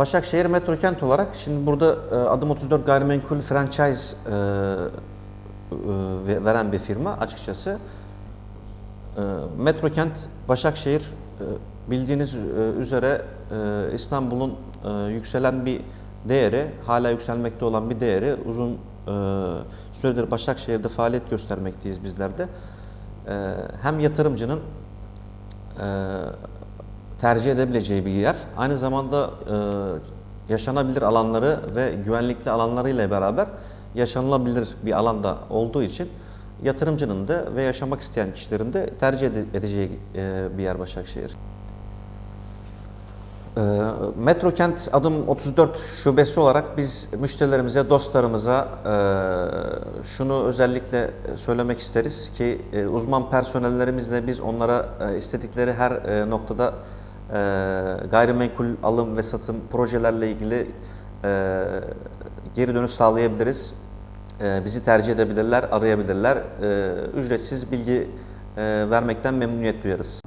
Başakşehir Metro Kent olarak şimdi burada e, adım 34 gayrimenkul franchise e, e, veren bir firma açıkçası. E, Metro Kent Başakşehir bildiğiniz üzere İstanbul'un yükselen bir değeri, hala yükselmekte olan bir değeri uzun süredir Başakşehir'de faaliyet göstermekteyiz bizler de. Hem yatırımcının tercih edebileceği bir yer. Aynı zamanda e, yaşanabilir alanları ve güvenlikli alanlarıyla beraber yaşanılabilir bir alanda olduğu için yatırımcının da ve yaşamak isteyen kişilerin de tercih ede- edeceği e, bir yer Başakşehir. E, Metro Kent adım 34 şubesi olarak biz müşterilerimize, dostlarımıza e, şunu özellikle söylemek isteriz ki uzman personellerimizle biz onlara istedikleri her noktada gayrimenkul alım ve satım projelerle ilgili e, geri dönüş sağlayabiliriz. E, bizi tercih edebilirler, arayabilirler. E, ücretsiz bilgi e, vermekten memnuniyet duyarız.